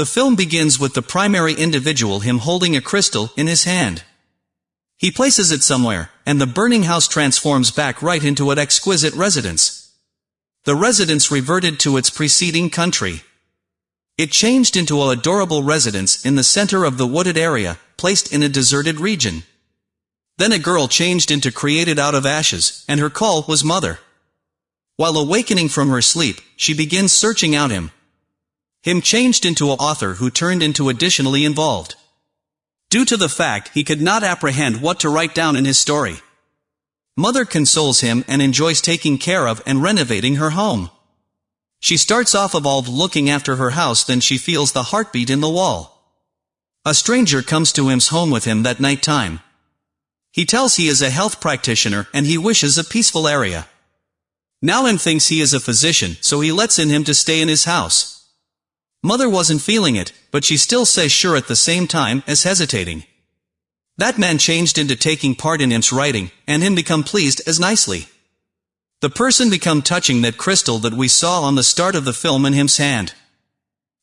The film begins with the primary individual him holding a crystal in his hand. He places it somewhere, and the burning house transforms back right into an exquisite residence. The residence reverted to its preceding country. It changed into a adorable residence in the center of the wooded area, placed in a deserted region. Then a girl changed into created out of ashes, and her call was mother. While awakening from her sleep, she begins searching out him. Him changed into a author who turned into additionally involved. Due to the fact he could not apprehend what to write down in his story. Mother consoles him and enjoys taking care of and renovating her home. She starts off evolved looking after her house then she feels the heartbeat in the wall. A stranger comes to him's home with him that night time. He tells he is a health practitioner and he wishes a peaceful area. Now him thinks he is a physician, so he lets in him to stay in his house. Mother wasn't feeling it, but she still says sure at the same time as hesitating. That man changed into taking part in him's writing, and him become pleased as nicely. The person become touching that crystal that we saw on the start of the film in him's hand.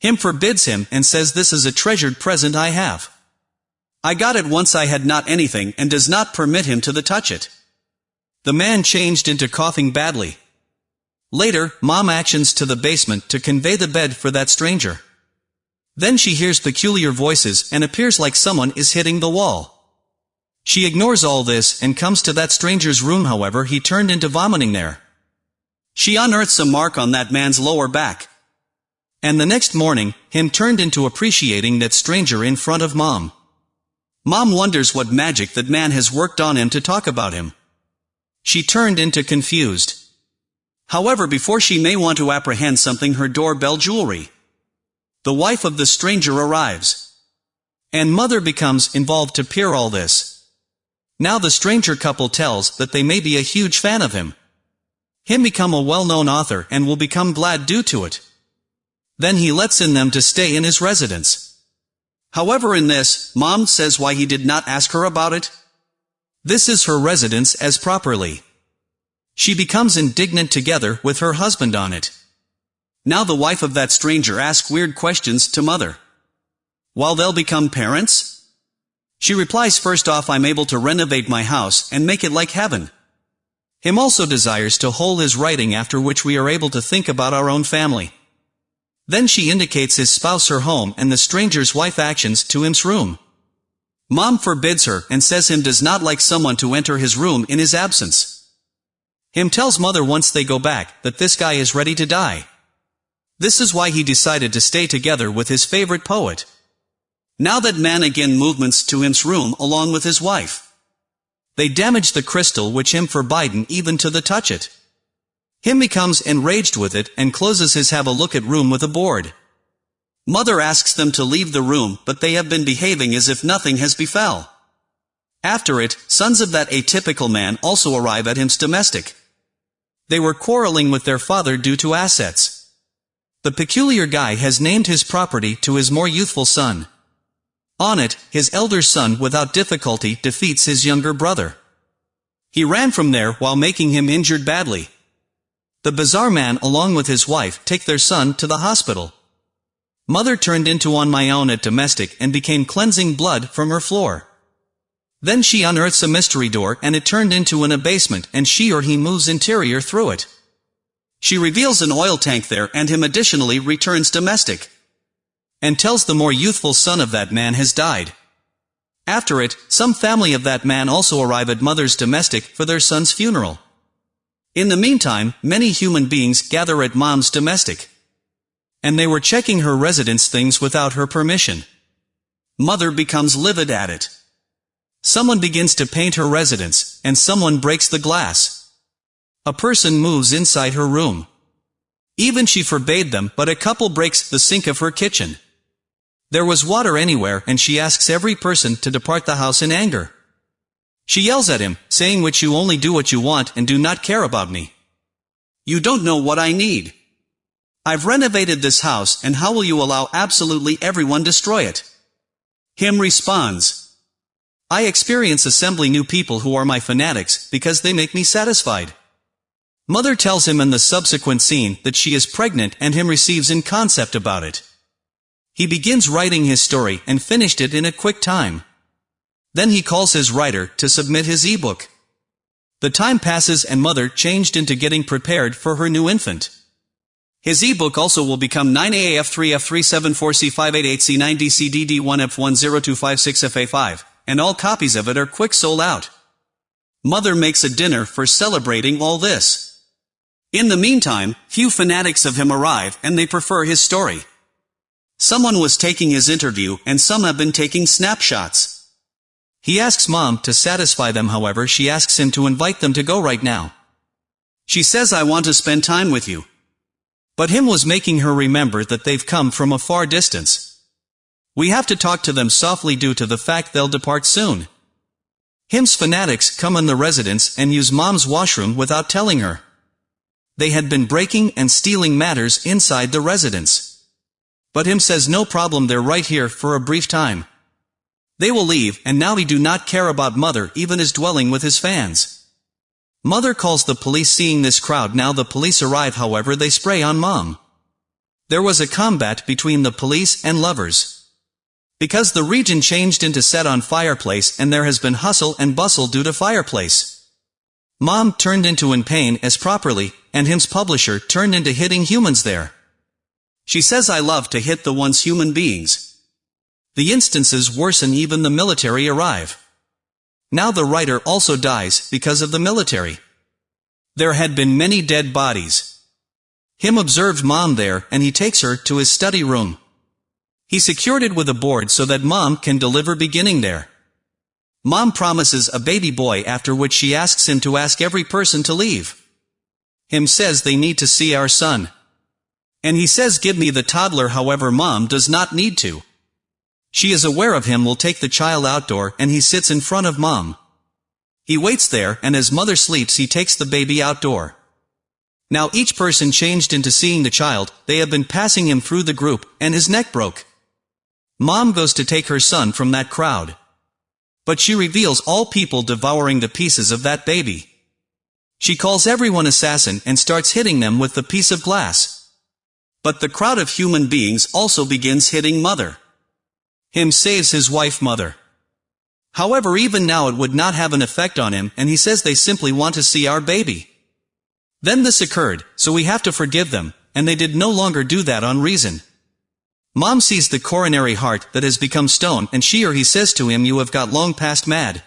Him forbids him and says this is a treasured present I have. I got it once I had not anything and does not permit him to the touch it. The man changed into coughing badly. Later, mom actions to the basement to convey the bed for that stranger. Then she hears peculiar voices and appears like someone is hitting the wall. She ignores all this and comes to that stranger's room however he turned into vomiting there. She unearths a mark on that man's lower back. And the next morning, him turned into appreciating that stranger in front of mom. Mom wonders what magic that man has worked on him to talk about him. She turned into confused. However before she may want to apprehend something her doorbell jewelry. The wife of the stranger arrives. And mother becomes involved to peer all this. Now the stranger couple tells that they may be a huge fan of him. Him become a well-known author and will become glad due to it. Then he lets in them to stay in his residence. However in this, mom says why he did not ask her about it. This is her residence as properly. She becomes indignant together with her husband on it. Now the wife of that stranger asks weird questions to mother. While they'll become parents? She replies first off I'm able to renovate my house and make it like heaven. Him also desires to hold his writing after which we are able to think about our own family. Then she indicates his spouse her home and the stranger's wife actions to him's room. Mom forbids her and says him does not like someone to enter his room in his absence. Him tells mother once they go back that this guy is ready to die. This is why he decided to stay together with his favorite poet. Now that man again movements to him's room along with his wife. They damage the crystal which him forbidden even to the touch it. Him becomes enraged with it and closes his have a look at room with a board. Mother asks them to leave the room, but they have been behaving as if nothing has befell. After it, sons of that atypical man also arrive at him's domestic. They were quarreling with their father due to assets. The peculiar guy has named his property to his more youthful son. On it, his elder son without difficulty defeats his younger brother. He ran from there while making him injured badly. The bizarre man along with his wife take their son to the hospital. Mother turned into on my own at domestic and became cleansing blood from her floor. Then she unearths a mystery door and it turned into an abasement and she or he moves interior through it. She reveals an oil tank there and him additionally returns domestic. And tells the more youthful son of that man has died. After it, some family of that man also arrive at mother's domestic for their son's funeral. In the meantime, many human beings gather at mom's domestic. And they were checking her residence things without her permission. Mother becomes livid at it. Someone begins to paint her residence, and someone breaks the glass. A person moves inside her room. Even she forbade them, but a couple breaks the sink of her kitchen. There was water anywhere and she asks every person to depart the house in anger. She yells at him, saying which you only do what you want and do not care about me. You don't know what I need. I've renovated this house and how will you allow absolutely everyone destroy it? Him responds. I experience assembling new people who are my fanatics because they make me satisfied. Mother tells him in the subsequent scene that she is pregnant and him receives in concept about it. He begins writing his story and finished it in a quick time. Then he calls his writer to submit his ebook. The time passes and mother changed into getting prepared for her new infant. His ebook also will become 9AF3F374C588C9DCDD1F10256FA5, and all copies of it are quick sold out. Mother makes a dinner for celebrating all this. In the meantime, few fanatics of him arrive and they prefer his story. Someone was taking his interview and some have been taking snapshots. He asks mom to satisfy them however she asks him to invite them to go right now. She says I want to spend time with you. But him was making her remember that they've come from a far distance. We have to talk to them softly due to the fact they'll depart soon. Him's fanatics come in the residence and use mom's washroom without telling her. They had been breaking and stealing matters inside the residence. But him says no problem they're right here for a brief time. They will leave and now he do not care about mother even is dwelling with his fans. Mother calls the police seeing this crowd now the police arrive however they spray on mom. There was a combat between the police and lovers. Because the region changed into set on fireplace and there has been hustle and bustle due to fireplace. Mom turned into in pain as properly, and him's publisher turned into hitting humans there. She says I love to hit the once human beings. The instances worsen even the military arrive. Now the writer also dies because of the military. There had been many dead bodies. Him observed mom there and he takes her to his study room. He secured it with a board so that mom can deliver beginning there. Mom promises a baby boy after which she asks him to ask every person to leave. Him says they need to see our son. And he says give me the toddler however mom does not need to. She is aware of him will take the child outdoor and he sits in front of mom. He waits there and as mother sleeps he takes the baby outdoor. Now each person changed into seeing the child, they have been passing him through the group, and his neck broke. Mom goes to take her son from that crowd. But she reveals all people devouring the pieces of that baby. She calls everyone assassin and starts hitting them with the piece of glass. But the crowd of human beings also begins hitting mother. Him saves his wife mother. However even now it would not have an effect on him and he says they simply want to see our baby. Then this occurred, so we have to forgive them, and they did no longer do that on reason. Mom sees the coronary heart that has become stone and she or he says to him you have got long past mad.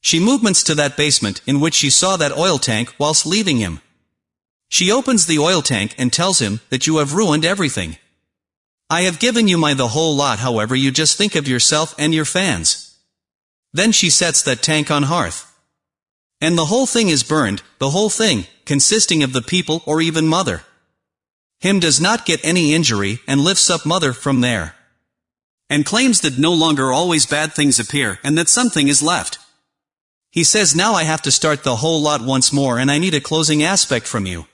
She movements to that basement in which she saw that oil tank whilst leaving him. She opens the oil tank and tells him that you have ruined everything. I have given you my the whole lot however you just think of yourself and your fans. Then she sets that tank on hearth. And the whole thing is burned, the whole thing, consisting of the people or even mother. Him does not get any injury and lifts up mother from there. And claims that no longer always bad things appear and that something is left. He says now I have to start the whole lot once more and I need a closing aspect from you.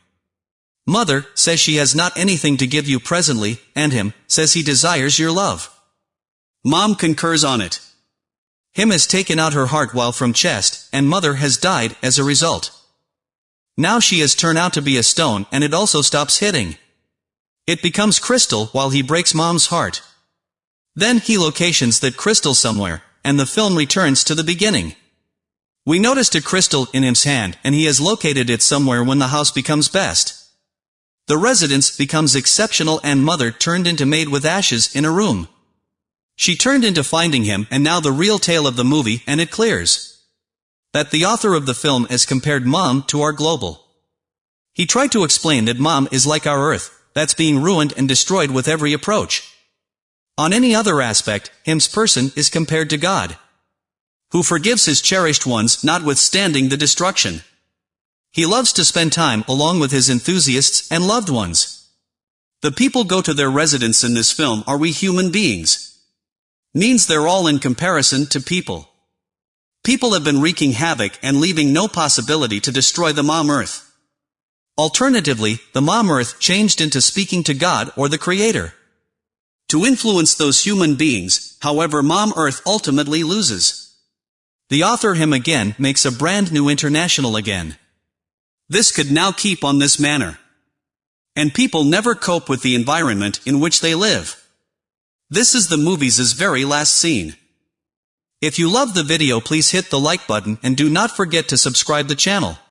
Mother says she has not anything to give you presently, and him says he desires your love. Mom concurs on it. Him has taken out her heart while from chest, and mother has died as a result. Now she has turned out to be a stone and it also stops hitting. It becomes crystal while he breaks mom's heart. Then he locations that crystal somewhere, and the film returns to the beginning. We noticed a crystal in him's hand, and he has located it somewhere when the house becomes best. The residence becomes exceptional and mother turned into made with ashes in a room. She turned into finding him and now the real tale of the movie and it clears. That the author of the film has compared mom to our global. He tried to explain that mom is like our earth, that's being ruined and destroyed with every approach. On any other aspect, him's person is compared to God. Who forgives his cherished ones notwithstanding the destruction. He loves to spend time along with his enthusiasts and loved ones. The people go to their residence in this film are we human beings. Means they're all in comparison to people. People have been wreaking havoc and leaving no possibility to destroy the mom earth. Alternatively, the mom earth changed into speaking to God or the Creator. To influence those human beings, however mom earth ultimately loses. The author him again makes a brand new international again. This could now keep on this manner. And people never cope with the environment in which they live. This is the movie's very last scene. If you love the video please hit the like button and do not forget to subscribe the channel.